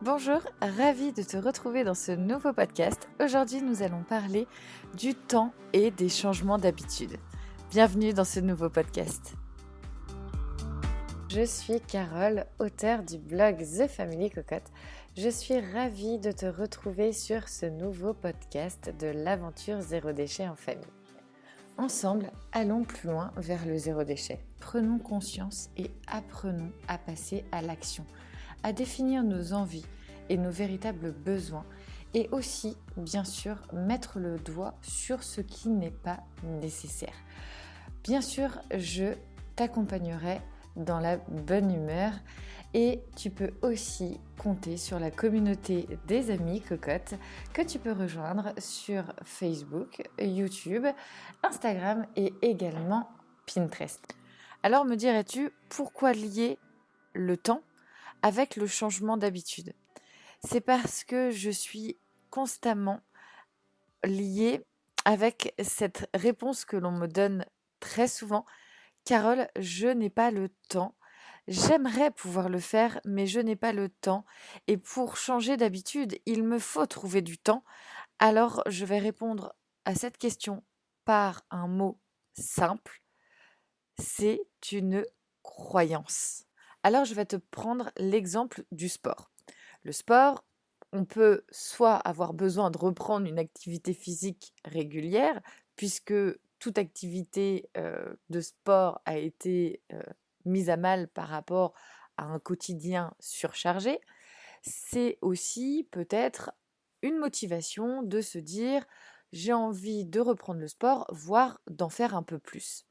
Bonjour, ravi de te retrouver dans ce nouveau podcast. Aujourd'hui, nous allons parler du temps et des changements d'habitude. Bienvenue dans ce nouveau podcast. Je suis Carole, auteure du blog The Family Cocotte. Je suis ravie de te retrouver sur ce nouveau podcast de l'aventure zéro déchet en famille. Ensemble, allons plus loin vers le zéro déchet. Prenons conscience et apprenons à passer à l'action à définir nos envies et nos véritables besoins et aussi, bien sûr, mettre le doigt sur ce qui n'est pas nécessaire. Bien sûr, je t'accompagnerai dans la bonne humeur et tu peux aussi compter sur la communauté des amis cocottes que tu peux rejoindre sur Facebook, YouTube, Instagram et également Pinterest. Alors me dirais-tu pourquoi lier le temps avec le changement d'habitude. C'est parce que je suis constamment liée avec cette réponse que l'on me donne très souvent. Carole, je n'ai pas le temps. J'aimerais pouvoir le faire, mais je n'ai pas le temps. Et pour changer d'habitude, il me faut trouver du temps. Alors, je vais répondre à cette question par un mot simple. C'est une croyance. Alors je vais te prendre l'exemple du sport. Le sport, on peut soit avoir besoin de reprendre une activité physique régulière, puisque toute activité de sport a été mise à mal par rapport à un quotidien surchargé. C'est aussi peut-être une motivation de se dire j'ai envie de reprendre le sport, voire d'en faire un peu plus.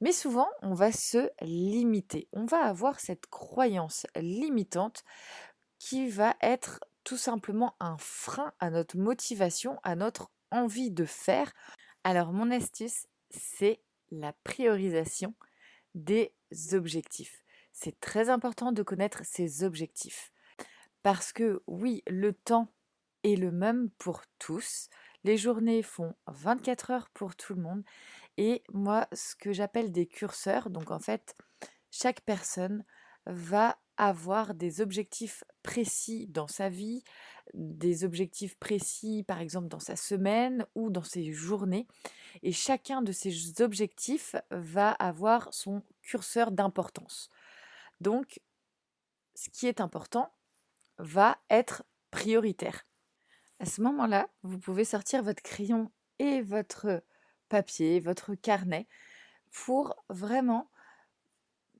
Mais souvent, on va se limiter. On va avoir cette croyance limitante qui va être tout simplement un frein à notre motivation, à notre envie de faire. Alors mon astuce, c'est la priorisation des objectifs. C'est très important de connaître ses objectifs. Parce que oui, le temps est le même pour tous. Les journées font 24 heures pour tout le monde et moi, ce que j'appelle des curseurs, donc en fait, chaque personne va avoir des objectifs précis dans sa vie, des objectifs précis par exemple dans sa semaine ou dans ses journées. Et chacun de ces objectifs va avoir son curseur d'importance. Donc, ce qui est important va être prioritaire. À ce moment-là, vous pouvez sortir votre crayon et votre papier, votre carnet, pour vraiment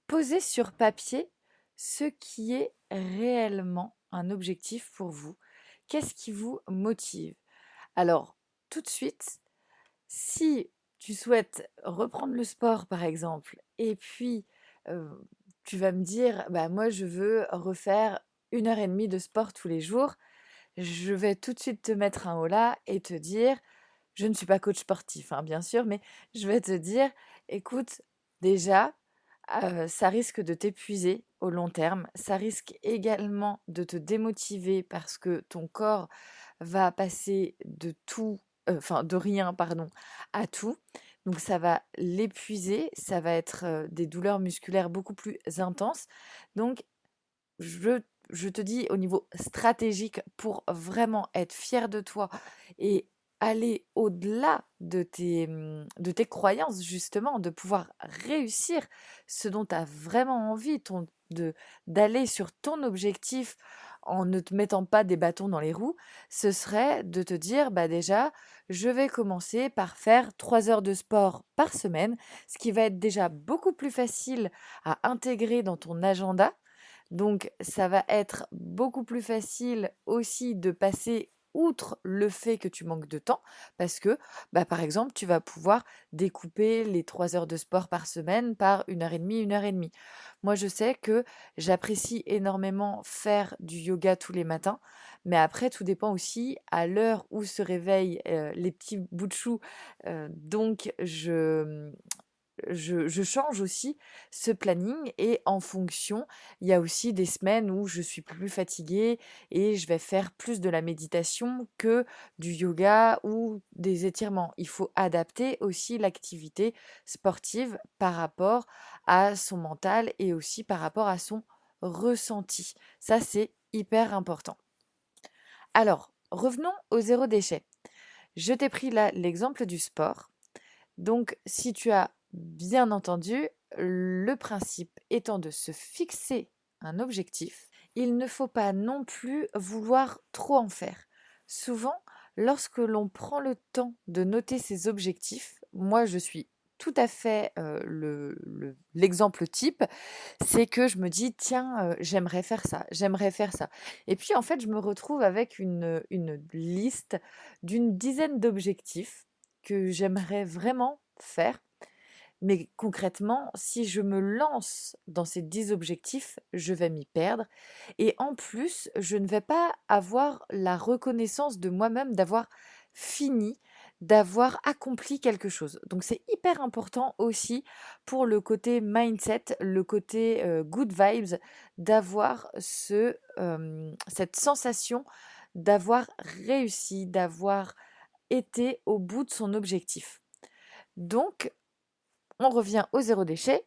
poser sur papier ce qui est réellement un objectif pour vous. Qu'est-ce qui vous motive? Alors, tout de suite, si tu souhaites reprendre le sport, par exemple, et puis tu vas me dire, bah moi je veux refaire une heure et demie de sport tous les jours, je vais tout de suite te mettre un haut là et te dire, je ne suis pas coach sportif, hein, bien sûr, mais je vais te dire, écoute, déjà, ça risque de t'épuiser au long terme. Ça risque également de te démotiver parce que ton corps va passer de tout, enfin de rien, pardon, à tout. Donc ça va l'épuiser, ça va être des douleurs musculaires beaucoup plus intenses. Donc je, je te dis au niveau stratégique pour vraiment être fier de toi et aller au-delà de tes, mmh, de tes croyances, justement, de pouvoir réussir ce dont tu as vraiment envie, ton, de, d'aller sur ton objectif en ne te mettant pas des bâtons dans les roues, ce serait de te dire, bah déjà, je vais commencer par faire trois heures de sport par semaine, ce qui va être déjà beaucoup plus facile à intégrer dans ton agenda. Donc, ça va être beaucoup plus facile aussi de passer outre le fait que tu manques de temps, parce que, bah, par exemple, tu vas pouvoir découper les trois heures de sport par semaine par une heure et demie, une heure et demie. Moi, je sais que j'apprécie énormément faire du yoga tous les matins, mais après, tout dépend aussi à l'heure où se réveillent les petits bouts de chou. donc, je, je, change aussi ce planning et en fonction, il y a aussi des semaines où je suis plus fatiguée et je vais faire plus de la méditation que du yoga ou des étirements. Il faut adapter aussi l'activité sportive par rapport à son mental et aussi par rapport à son ressenti. Ça, c'est hyper important. Alors, revenons au zéro déchet. Je t'ai pris là l'exemple du sport. Donc, si tu as bien entendu, le principe étant de se fixer un objectif, il ne faut pas non plus vouloir trop en faire. Souvent, lorsque l'on prend le temps de noter ses objectifs, moi je suis tout à fait l'exemple type, c'est que je me dis, tiens, j'aimerais faire ça, j'aimerais faire ça. Et puis en fait, je me retrouve avec une, liste d'une dizaine d'objectifs que j'aimerais vraiment faire mais concrètement, si je me lance dans ces 10 objectifs, je vais m'y perdre. Et en plus, je ne vais pas avoir la reconnaissance de moi-même d'avoir fini, d'avoir accompli quelque chose. Donc c'est hyper important aussi pour le côté mindset, le côté good vibes, d'avoir ce, cette sensation d'avoir réussi, d'avoir été au bout de son objectif. Donc, on revient au zéro déchet.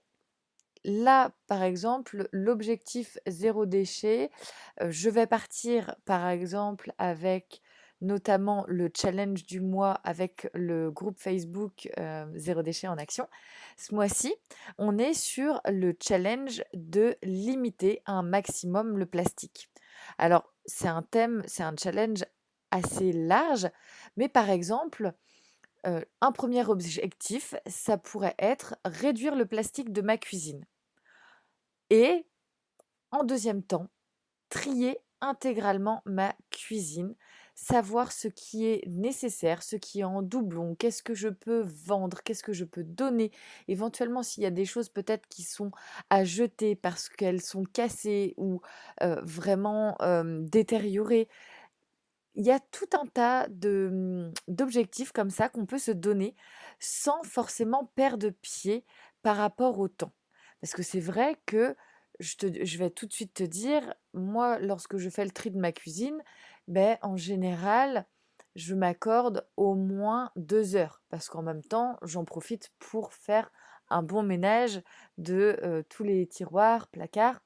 Là, par exemple, l'objectif zéro déchet, je vais partir par exemple avec notamment le challenge du mois avec le groupe Facebook Zéro déchet en action. Ce mois-ci, on est sur le challenge de limiter un maximum le plastique. Alors, c'est un thème, c'est un challenge assez large, mais par exemple, un premier objectif, ça pourrait être réduire le plastique de ma cuisine. Et en deuxième temps, trier intégralement ma cuisine, savoir ce qui est nécessaire, ce qui est en doublon, qu'est-ce que je peux vendre, qu'est-ce que je peux donner, éventuellement s'il y a des choses peut-être qui sont à jeter parce qu'elles sont cassées ou vraiment détériorées, il y a tout un tas mmh, d'objectifs comme ça qu'on peut se donner sans forcément perdre pied par rapport au temps. Parce que c'est vrai que je, vais tout de suite te dire, moi, lorsque je fais le tri de ma cuisine, ben, en général, je m'accorde au moins deux heures. Parce qu'en même temps, j'en profite pour faire un bon ménage de tous les tiroirs, placards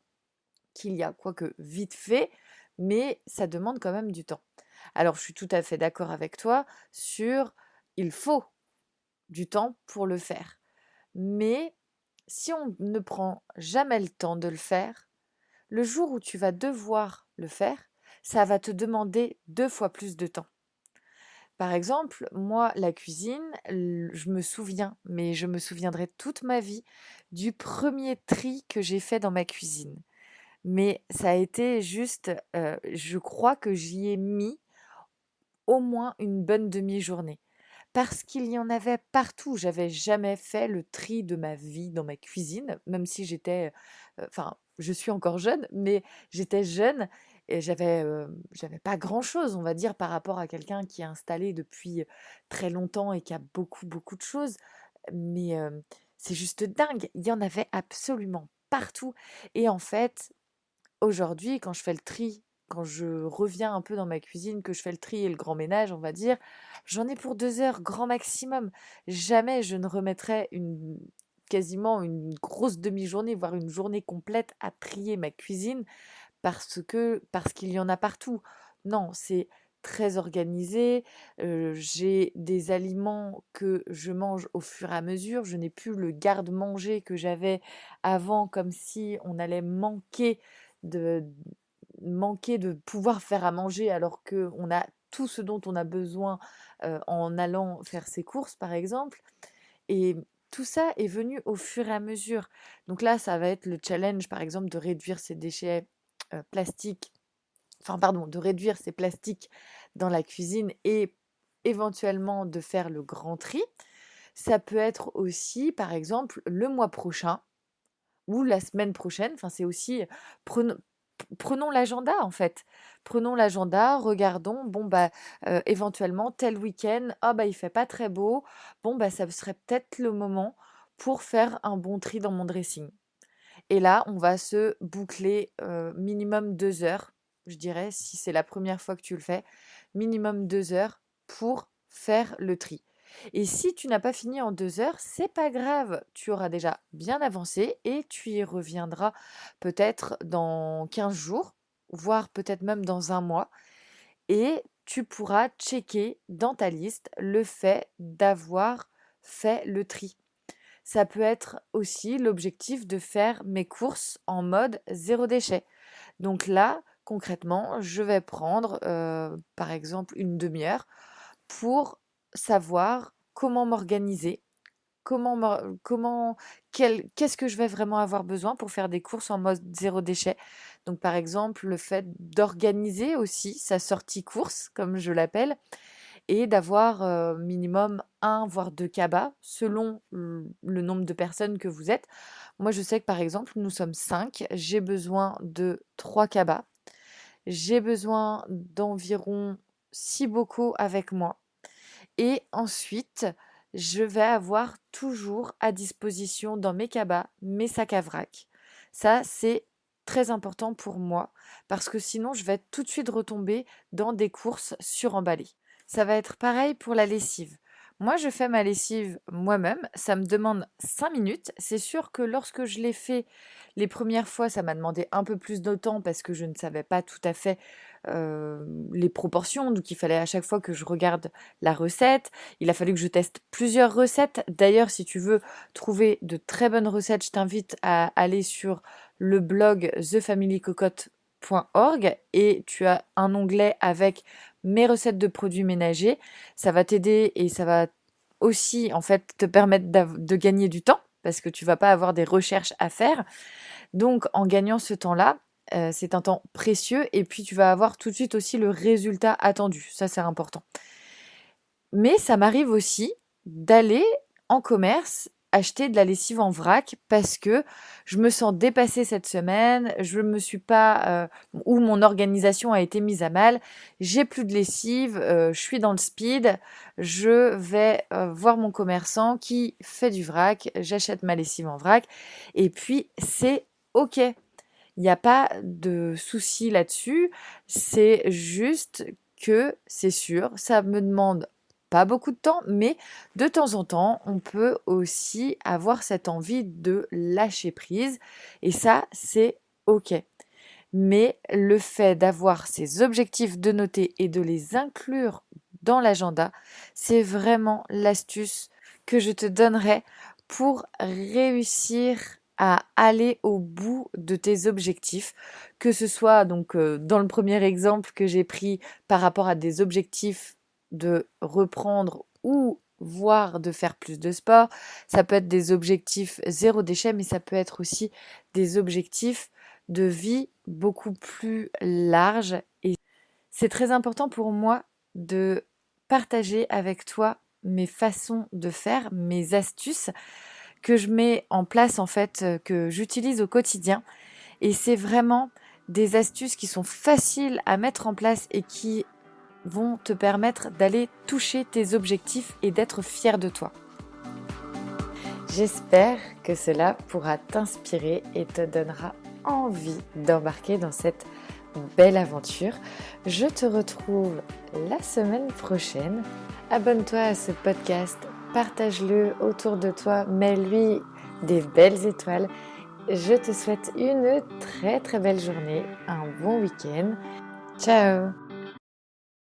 qu'il y a, quoique vite fait, mais ça demande quand même du temps. Alors je suis tout à fait d'accord avec toi sur il faut du temps pour le faire. Mais si on ne prend jamais le temps de le faire, le jour où tu vas devoir le faire, ça va te demander deux fois plus de temps. Par exemple, moi, la cuisine, je me souviens, mais je me souviendrai toute ma vie du premier tri que j'ai fait dans ma cuisine. Mais ça a été juste, je crois que j'y ai mis au moins une bonne demi-journée. Parce qu'il y en avait partout. J'avais jamais fait le tri de ma vie dans ma cuisine, même si j'étais, enfin, je suis encore jeune, mais j'étais jeune et j'avais, j'avais pas grand-chose, on va dire, par rapport à quelqu'un qui est installé depuis très longtemps et qui a beaucoup, beaucoup de choses. Mais c'est juste dingue. Il y en avait absolument partout. Et en fait, aujourd'hui, quand je fais le tri quand je reviens un peu dans ma cuisine, que je fais le tri et le grand ménage, on va dire, j'en ai pour deux heures grand maximum. Jamais je ne remettrai une, quasiment une grosse demi-journée, voire une journée complète à trier ma cuisine parce que parce qu'il y en a partout. Non, c'est très organisé. j'ai des aliments que je mange au fur et à mesure. Je n'ai plus le garde-manger que j'avais avant, comme si on allait manquer de, manquer de pouvoir faire à manger alors qu'on a tout ce dont on a besoin en allant faire ses courses, par exemple. Et tout ça est venu au fur et à mesure. Donc là, ça va être le challenge, par exemple, de réduire ces déchets plastiques, enfin, pardon, de réduire ces plastiques dans la cuisine et éventuellement de faire le grand tri. Ça peut être aussi, par exemple, le mois prochain ou la semaine prochaine. Enfin, c'est aussi l'agenda en fait. Prenons l'agenda, regardons, bon bah éventuellement tel week-end, ah bah il fait pas très beau, bon bah ça serait peut-être le moment pour faire un bon tri dans mon dressing. Et là, on va se boucler minimum deux heures, je dirais, si c'est la première fois que tu le fais, minimum deux heures pour faire le tri. Et si tu n'as pas fini en deux heures, c'est pas grave, tu auras déjà bien avancé et tu y reviendras peut-être dans 15 jours voire peut-être même dans un mois. Et tu pourras checker dans ta liste le fait d'avoir fait le tri. Ça peut être aussi l'objectif de faire mes courses en mode zéro déchet. Donc là, concrètement, je vais prendre par exemple une demi-heure pour savoir comment m'organiser, comment, comment qu'est-ce que je vais vraiment avoir besoin pour faire des courses en mode zéro déchet. Donc par exemple, le fait d'organiser aussi sa sortie course, comme je l'appelle, et d'avoir minimum un voire deux cabas selon le nombre de personnes que vous êtes. Moi, je sais que par exemple, nous sommes cinq, j'ai besoin de trois cabas, j'ai besoin d'environ six bocaux avec moi, et ensuite, je vais avoir toujours à disposition dans mes cabas mes sacs à vrac. Ça, c'est très important pour moi parce que sinon, je vais tout de suite retomber dans des courses suremballées. Ça va être pareil pour la lessive. Moi, je fais ma lessive moi-même. Ça me demande 5 minutes. C'est sûr que lorsque je l'ai fait les premières fois, ça m'a demandé un peu plus de temps parce que je ne savais pas tout à fait les proportions. Donc, il fallait à chaque fois que je regarde la recette. Il a fallu que je teste plusieurs recettes. D'ailleurs, si tu veux trouver de très bonnes recettes, je t'invite à aller sur le blog thefamilycocotte.org et tu as un onglet avec mes recettes de produits ménagers. Ça va t'aider et ça va aussi en fait te permettre de gagner du temps parce que tu vas pas avoir des recherches à faire. Donc en gagnant ce temps-là, euh, c'est un temps précieux et puis tu vas avoir tout de suite aussi le résultat attendu. Ça c'est important. Mais ça m'arrive aussi d'aller en commerce acheter de la lessive en vrac parce que je me sens dépassée cette semaine, je me suis pas euh, ou mon organisation a été mise à mal, j'ai plus de lessive, euh, je suis dans le speed, je vais euh, voir mon commerçant qui fait du vrac, j'achète ma lessive en vrac et puis c'est OK. Il n'y a pas de souci là-dessus, c'est juste que c'est sûr, ça me demande beaucoup de temps, mais de temps en temps, on peut aussi avoir cette envie de lâcher prise. Et ça, c'est OK. Mais le fait d'avoir ces objectifs de noter et de les inclure dans l'agenda, c'est vraiment l'astuce que je te donnerai pour réussir à aller au bout de tes objectifs, que ce soit donc euh, dans le premier exemple que j'ai pris par rapport à des objectifs de reprendre ou voire de faire plus de sport. Ça peut être des objectifs zéro déchet, mais ça peut être aussi des objectifs de vie beaucoup plus larges. Et c'est très important pour moi de partager avec toi mes façons de faire, mes astuces que je mets en place en fait, euh, que j'utilise au quotidien. Et c'est vraiment des astuces qui sont faciles à mettre en place et qui vont te permettre d'aller toucher tes objectifs et d'être fier de toi. J'espère que cela pourra t'inspirer et te donnera envie d'embarquer dans cette belle aventure. Je te retrouve la semaine prochaine. Abonne-toi à ce podcast, partage-le autour de toi, mets-lui des belles étoiles. Je te souhaite une très très belle journée, un bon week-end. Ciao